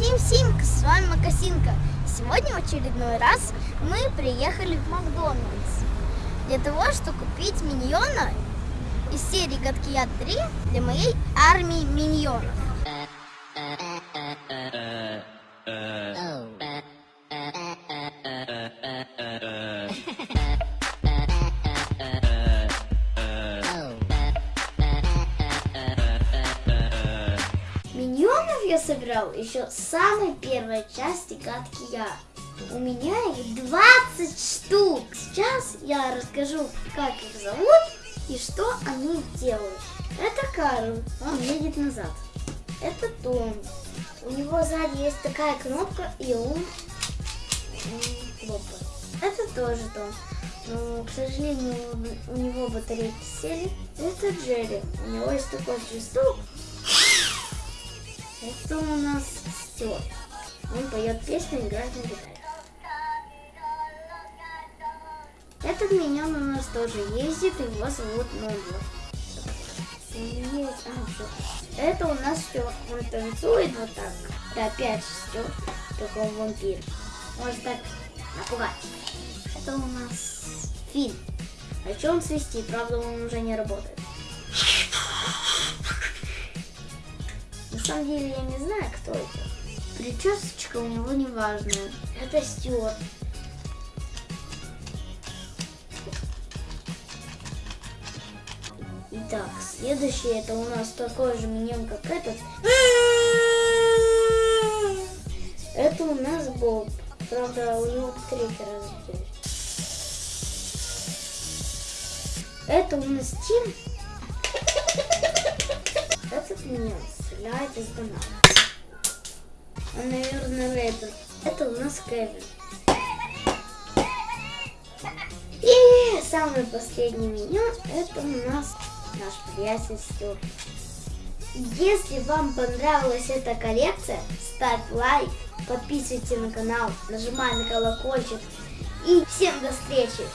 Всем-всем, с вами Макасинка. Сегодня в очередной раз мы приехали в Макдональдс для того, чтобы купить миньона из серии Гадкий Яд 3 для моей армии миньонов. Я собирал еще с самой первой части Гадкий Яд. У меня их 20 штук. Сейчас я расскажу, как их зовут и что они делают. Это Карл, он едет назад. Это Том. У него сзади есть такая кнопка, и он хлопает. Это тоже Том. Но, к сожалению, у него батарейки сели. Это Джерри. У него есть такой свисток. Это у нас Стюарт. Он поет песню, играет на гитаре. Этот миньон у нас тоже ездит, его зовут Нобла. А. Это у нас Стюарт. Он танцует вот так. Это опять Стюарт, только он вампир. Может так напугать. Это у нас Фин. А что он свистит? Правда, он уже не работает. Самом деле я не знаю, кто это. Причесочка у него неважная. Это Стюарт. Итак, следующий это у нас такой же миньон, как этот. Это у нас Боб. Правда, у него батарейки разрядились. Это у нас Тим. Этот миньон стреляет из банана. Он, наверное, рэпер. Это у нас Кевин. И самый последний миньон, это у нас наш приятель Стюарт. Если вам понравилась эта коллекция, ставь лайк, подписывайтесь на канал, нажимай на колокольчик. И всем до встречи!